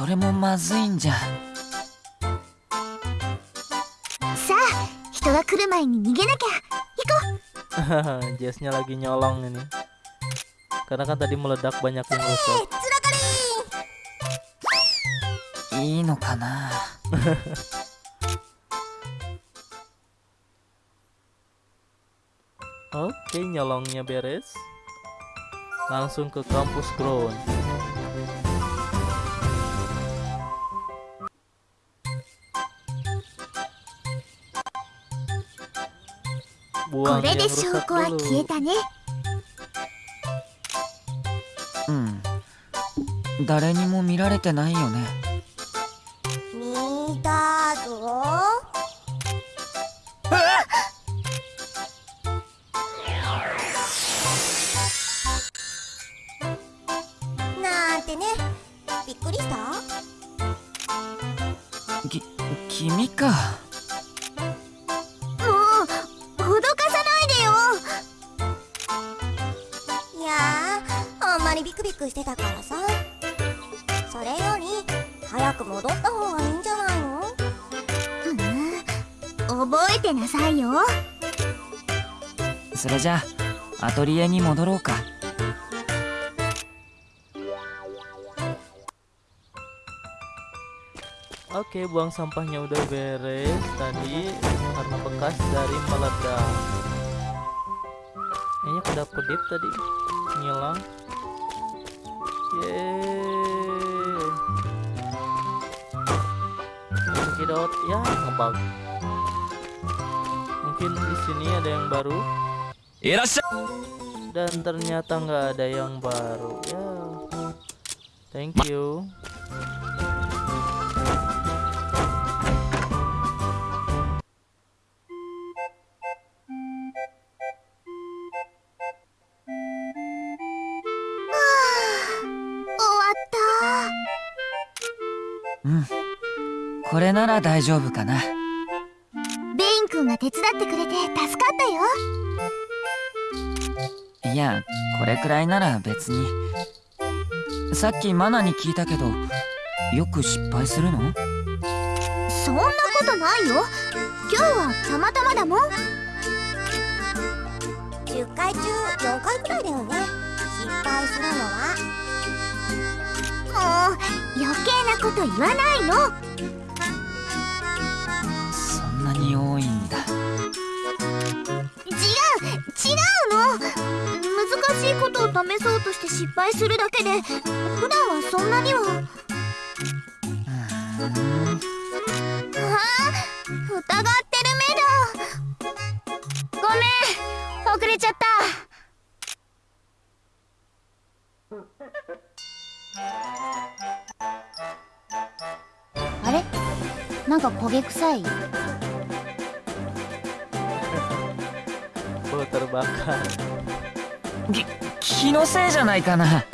それもまずいんじゃさあ人が来る前に逃げなきゃ行こう [LAUGHS] Jessnya lagi nyolong ini. Karena kan tadi meledak banyak yang rusak. いいのかな [LAUGHS] Oke, nyolongnya beres. Langsung ke kampus ground. これで証拠は消えたね。うん。誰にも見られてないよね。それじゃあアトリエに戻ろうか Oke, buang sampahnya udah beres tadi karena bekas dari meledak. Kayaknya kedap kedip tadi ngilang. Yeay. Sedot ya ngebug. Mungkin di sini ada yang baru いらっしゃ Dan ternyata nggak ada yang baru ya. Thank you. Ah, 終わっこれなら大丈夫かなたベイン君が手伝ってくれて助かったよいやこれくらいなら別に。さっきマナに聞いたけどよく失敗するの？そんなことないよ。今日はたまたまだもん。10回中4回くらいだよね。失敗するのは。もう余計なこと言わないの試そうとして失敗するだけで普段はそんなには。ああ疑ってる目だ。ごめん遅れちゃった。あれ？なんか焦げ臭い？のせいじゃないかな。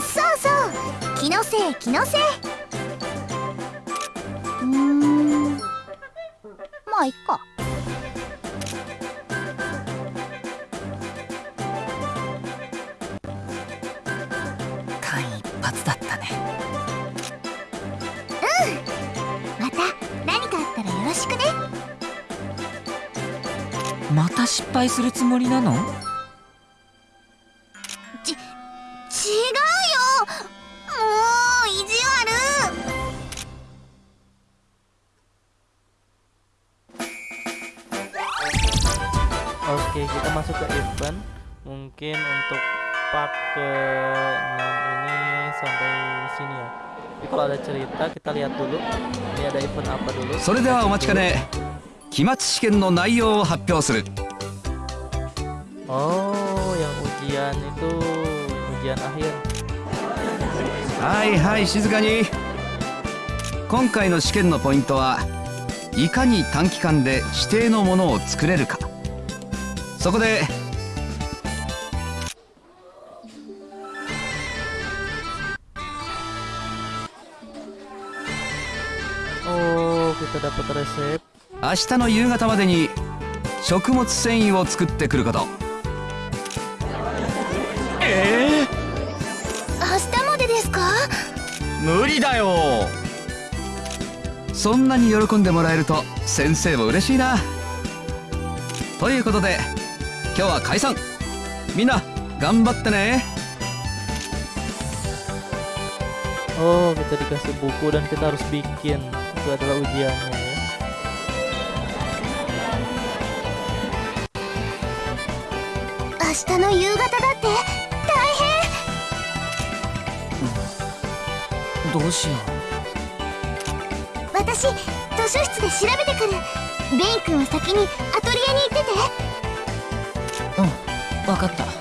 そうそう気のせい気のせい。うーん。まあいっか。間一髪だったね。また何かあったらよろしくね。また失敗するつもりなの？Oke, kita masuk ke event. Mungkin untuk part ke 6 ini sampai sini ya. Tapi kalau ada cerita kita lihat dulu. Ini ada event apa dulu? それではお待ちかね期末試験の内容を発表する Oh, yang ujian itu ujian akhir. はいはい静かに今回の試験のポイントはいかに短期間で指定のものを作れるかそこで。Oh. 明日の夕方までに食物繊維を作ってくること。え明日までですか？ー、無理だよ。そんなに喜んでもらえると先生も嬉しいな。ということで今日は解散みんな頑張ってね Oh, kita dikasih buku dan kita harus bikin. Itu adalah ujiannya ya. 明日の夕方だってどうしよ私図書室で調べてくるベイン君は先にアトリエに行っててう分かった。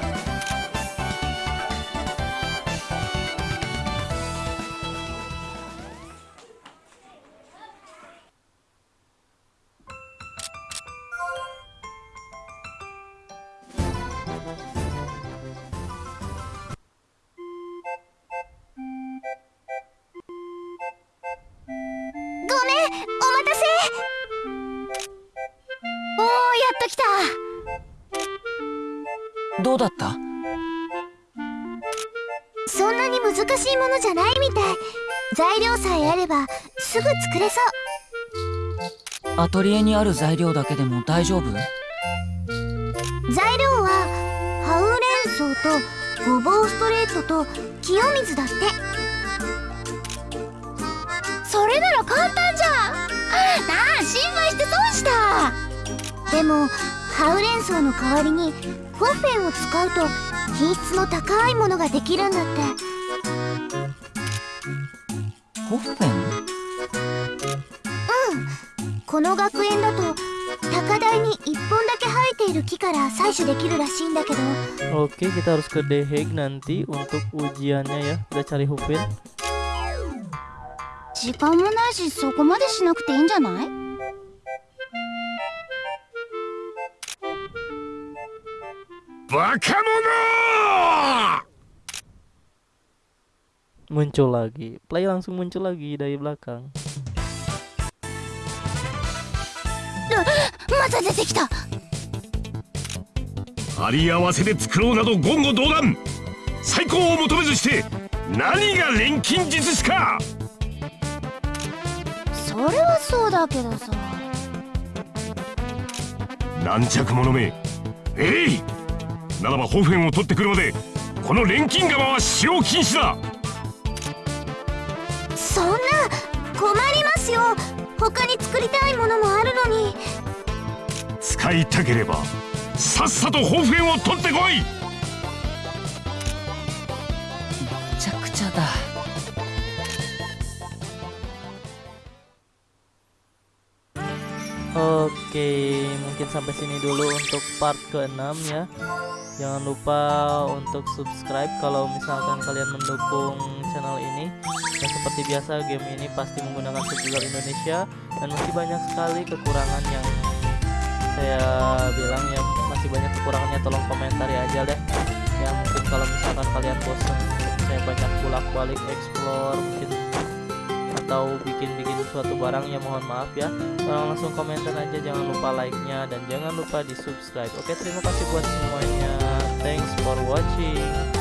にある材料だけでも大丈夫？材料はハウレンソウとごぼうストレートと清水だって。れなら簡単じゃん。なあ心配して損した。でもハウレンソウの代わりにホッフェンを使うと品質の高いものができるんだって。ホッフェン？この学園だと高台に1本だけ生えている木から採取できるらしいんだけど Oke, kita harus ke The Hague nanti untuk ujiannya ya. Kita cari Hupin. 時間もないしそこまでしなくていいんじゃないバカ者 Muncul lagi. Play langsung muncul lagi dari belakang. また出てきた。張り合わせで作ろうなど言語道断。最高を求めずして何が錬金術師か。それはそうだけどさ。軟弱者め。えい！ならばホフェンを取ってくるまでこの錬金釜は使用禁止だ。そんな困りますよ。他に作りたいものもあるのに使いたければさっさとホフェンを取ってこいめちゃくちゃだ Oke, mungkin sampai sini dulu untuk part ke-6 ya. Jangan lupa untuk subscribe kalau misalkan kalian mendukung channel ini. Dan seperti biasa, game ini pasti menggunakan subtitle Indonesia dan masih banyak sekali kekurangan yang saya bilang ya masih banyak kekurangannya tolong komentari aja deh. Ya mungkin kalau misalkan kalian bosan saya banyak bolak-balik explore mungkin atau bikin-bikin suatu barang ya mohon maaf ya. Tolong langsung komentar aja jangan lupa like-nya dan jangan lupa di subscribe. Oke terima kasih buat semuanya. Thanks for watching